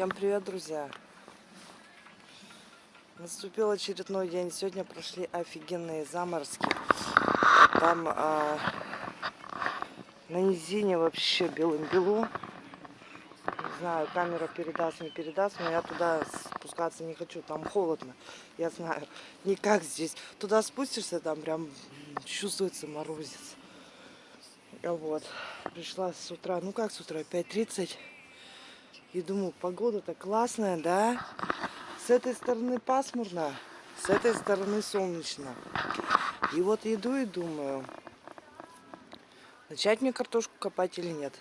Всем привет, друзья! Наступил очередной день. Сегодня прошли офигенные заморозки. Там а, на низине вообще белым-бело. Не знаю, камера передаст, не передаст, но я туда спускаться не хочу. Там холодно. Я знаю, не как здесь. Туда спустишься, там прям чувствуется морозец. Вот. Пришла с утра. Ну как с утра? 5.30. И думаю, погода-то классная, да? С этой стороны пасмурно, с этой стороны солнечно. И вот иду и думаю, начать мне картошку копать или нет.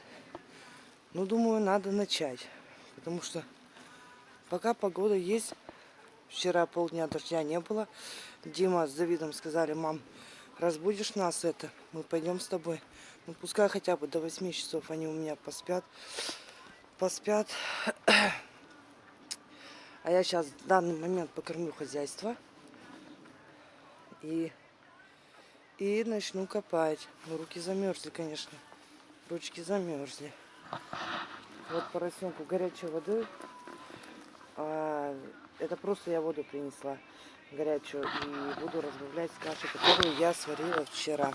Ну, думаю, надо начать. Потому что пока погода есть, вчера полдня дождя не было. Дима с Давидом сказали, мам, разбудишь нас это, мы пойдем с тобой. Ну, пускай хотя бы до 8 часов они у меня поспят поспят. А я сейчас в данный момент покормлю хозяйство. И, и начну копать. Ну, руки замерзли, конечно. Ручки замерзли. Вот поросенку горячей воды. А, это просто я воду принесла горячую. И буду разбавлять с кашей, которую я сварила вчера.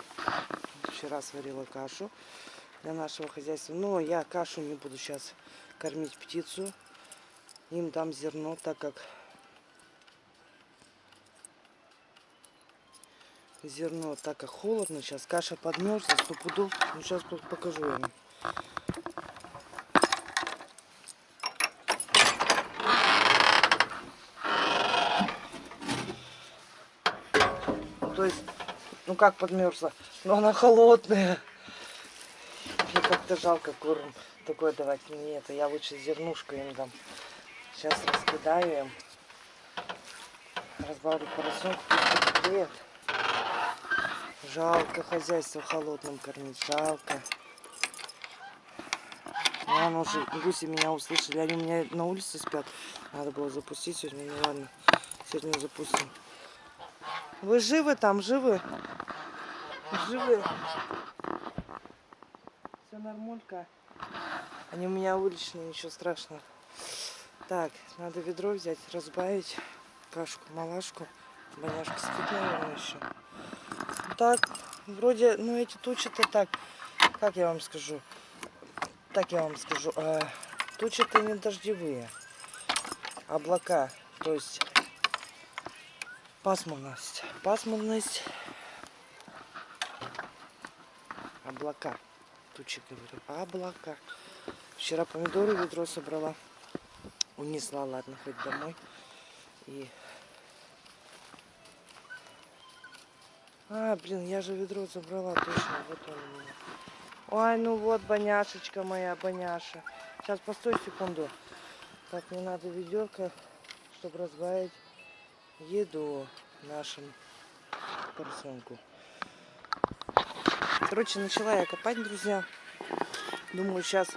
Вчера сварила кашу для нашего хозяйства. Но я кашу не буду сейчас кормить птицу. Им дам зерно, так как зерно, так как холодно сейчас. Каша подмерзла, сто пудов. Ну, сейчас покажу вам. То есть, ну как подмерзла? Но она холодная как-то жалко корм такой давать. Мне это я лучше зернушку им дам. Сейчас раскидаю им. Разбавлю поросенку. Привет. Жалко хозяйство холодным кормить. Жалко. Ладно, уже гуси меня услышали. Они у меня на улице спят. Надо было запустить сегодня. Ну ладно, сегодня запустим. Вы живы там? Живы? Живы? Нормулька. Они у меня уличные, ничего страшного. Так, надо ведро взять, разбавить кашку, малашку. Боняшка спит, еще. Так, вроде, ну эти тучи-то так, как я вам скажу, так я вам скажу, э, тучи-то не дождевые, облака, то есть пасмурность, пасмурность, облака тучи, говорю, облака. Вчера помидоры ведро собрала. Унесла, ладно, хоть домой. И... А, блин, я же ведро забрала, точно, вот он у меня. Ой, ну вот, боняшечка моя, боняша. Сейчас, постой секунду. Так, мне надо ведерко, чтобы разбавить еду нашим поросенку. Короче, начала я копать, друзья. Думаю, сейчас...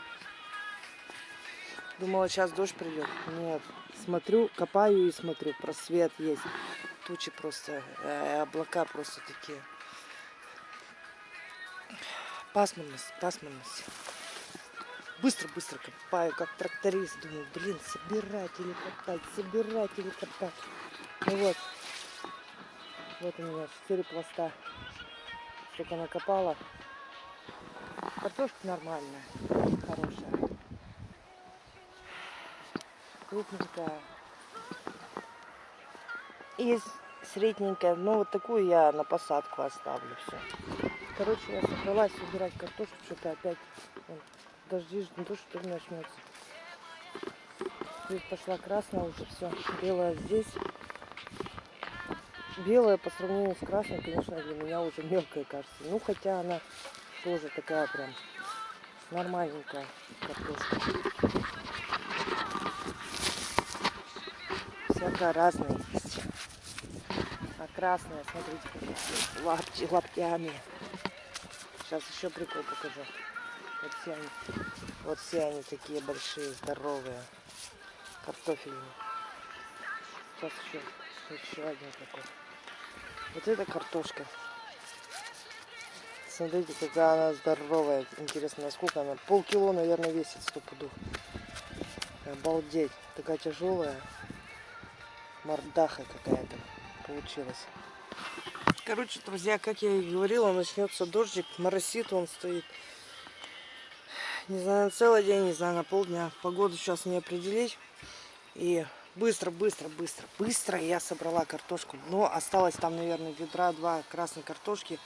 Думала, сейчас дождь придет. Нет. Смотрю, копаю и смотрю. Просвет есть. Тучи просто, э, облака просто такие. Пасмурность, пасмурность. Быстро-быстро копаю, как тракторист. Думаю, блин, собирать или копать, собирать или копать. Ну вот. Вот у меня 4 пласта только накопала. Картошка нормальная, хорошая. Крупненькая. И средненькая. Но вот такую я на посадку оставлю все. Короче, я собралась убирать картошку, что-то опять вон, дожди, ну то что начнется. Здесь пошла красная уже все. Белая здесь белая по сравнению с красной, конечно, для меня уже мелкая кажется. Ну, хотя она тоже такая прям нормальненькая картошка. Всякая разная есть. А красная, смотрите, лапти, лаптями. Сейчас еще прикол покажу. Вот все они, вот все они такие большие, здоровые. Картофельные. Сейчас еще, еще один такой. Вот это картошка. Смотрите, какая она здоровая. Интересно, насколько она. Полкило, наверное, весит сто пудов. Обалдеть. Такая тяжелая. Мордаха какая-то получилась. Короче, друзья, как я и говорила, начнется дождик, моросит он стоит. Не знаю, на целый день, не знаю, на полдня. Погоду сейчас не определить. И быстро, быстро, быстро, быстро я собрала картошку. Но осталось там, наверное, ведра два красной картошки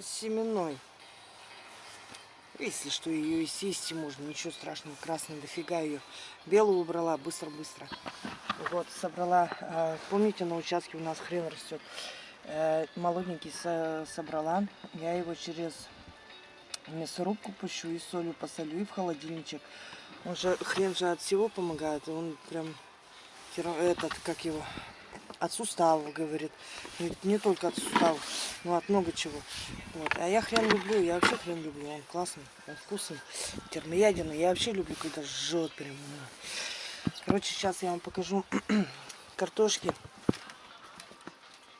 семенной. Если что, ее и съесть можно, ничего страшного, красный, дофига ее. Белую убрала, быстро-быстро. Вот, собрала, а, помните, на участке у нас хрен растет. Э, молоденький собрала, я его через мясорубку пущу и солью посолю и в холодильничек. Он же, хрен же от всего помогает, он прям, этот, как его, от суставов, говорит. Не, не только от суставов, но от много чего. Вот. А я хрен люблю, я вообще хрен люблю, он классный, он вкусный, термоядерный. Я вообще люблю, когда жжет прям. Короче, сейчас я вам покажу картошки.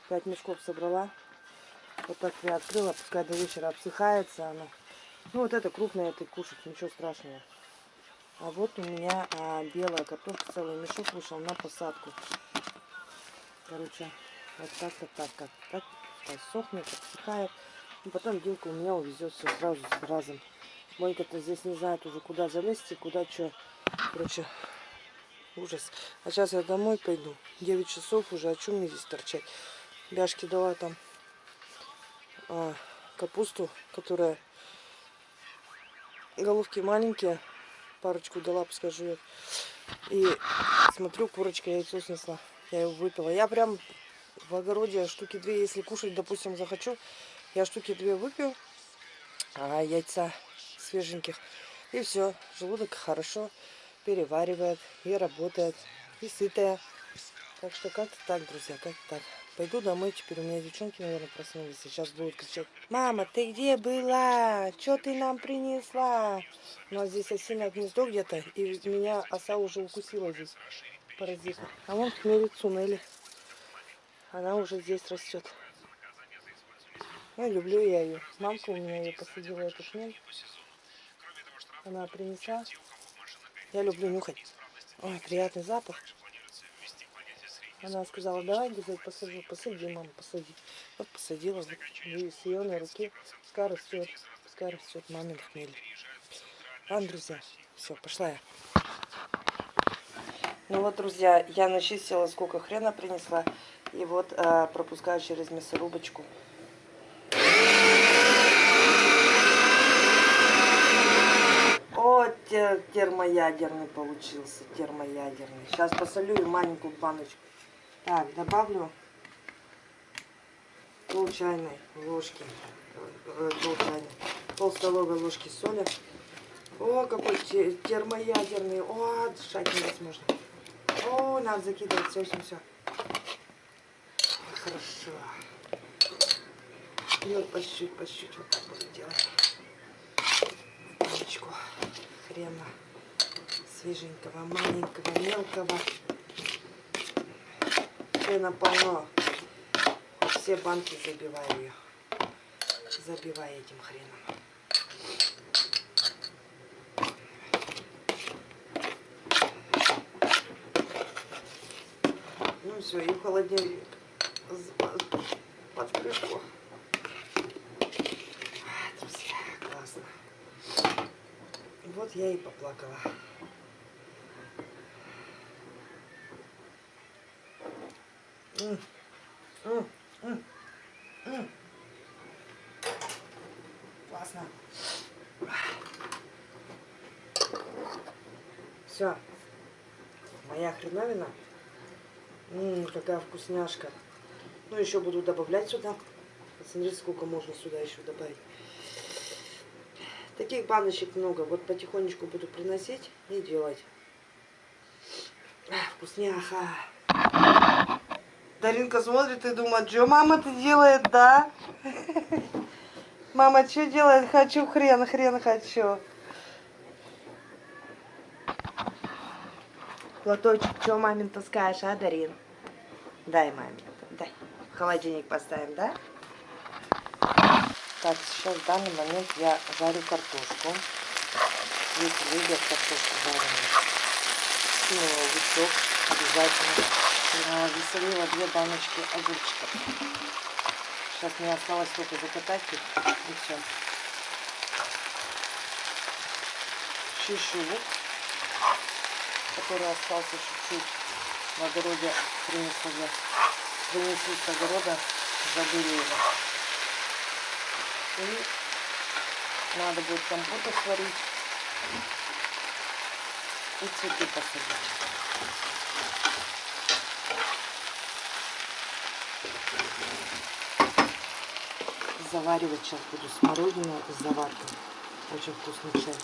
Пять мешков собрала. Вот так приоткрыла, пускай до вечера обсыхается она. Ну вот это крупное, это кушать, ничего страшного. А вот у меня а, белая картошка, целый мешок вышел на посадку. Короче, вот так-то так, как так, сохнет, обсыхает. И потом Димка у меня увезет все сразу с разом. Монька-то здесь не знает уже, куда залезть и куда что. Короче, ужас. А сейчас я домой пойду. 9 часов уже, а что мне здесь торчать? Бяшки дала там а, капусту, которая головки маленькие. Парочку дала, пускай жует. И смотрю, курочка яйцо снесла. Я его выпила. Я прям в огороде штуки две, если кушать, допустим, захочу, я штуки две выпью, а яйца свеженьких. И все, желудок хорошо переваривает и работает, и сытая. Так что как-то так, друзья, как-то так. Пойду домой, теперь у меня девчонки, наверное, проснулись. Сейчас будут кричать, мама, ты где была? Что ты нам принесла? У нас здесь осиное гнездо где-то, и меня оса уже укусила здесь, паразит. А вон хмелицу Нелли. Она уже здесь растет. Ну, люблю я ее. Мамка у меня ее посадила, эту хмель. Она принесла. Я люблю нюхать. Ой, приятный запах. Она сказала, давай, говорит, посади, посади, мама, посади. Вот посадила, вот, и с ее на руке, пускай растет, пускай растет мамин хмель. Ладно, друзья, все, пошла я. Ну вот, друзья, я начистила, сколько хрена принесла, и вот э, пропускаю через мясорубочку. О, термоядерный получился, термоядерный. Сейчас посолю и маленькую баночку. Так, добавлю пол чайной ложки, э, пол чайной, пол столовой ложки соли. О, какой термоядерный, о, дышать невозможно. О, надо закидывать, все, все, все. Хорошо. И вот по чуть-чуть, по чуть-чуть вот так буду делать. Баночку хрена свеженького, маленького, мелкого хрена полно. Все банки забиваю ее. Забиваю этим хреном. Ну все, и в холодильник под крышку. Классно. Вот я и поплакала. Классно. Все. Моя хреновина. Ммм, какая вкусняшка. Ну, еще буду добавлять сюда. Посмотрите, сколько можно сюда еще добавить. Таких баночек много. Вот потихонечку буду приносить и делать. Вкусняха. Даринка смотрит и думает, что мама-то делает, да? Мама что делает? Хочу хрен, хрен хочу. Платочек, что мамин таскаешь, а, Дарин? Дай маме, дай. В холодильник поставим, да? Так, сейчас в данный момент я жарю картошку. Если любят картошку жареную. выкинула лучок обязательно. Засолила две баночки огурчиков. Сейчас мне осталось только закатать их и все. Чищу лук, который остался чуть-чуть в огороде принесу я. Принесу с огорода, забыли его. И надо будет компоты сварить и цветы посадить. Заваривать сейчас буду смородину с заваркой. Очень вкусный чай.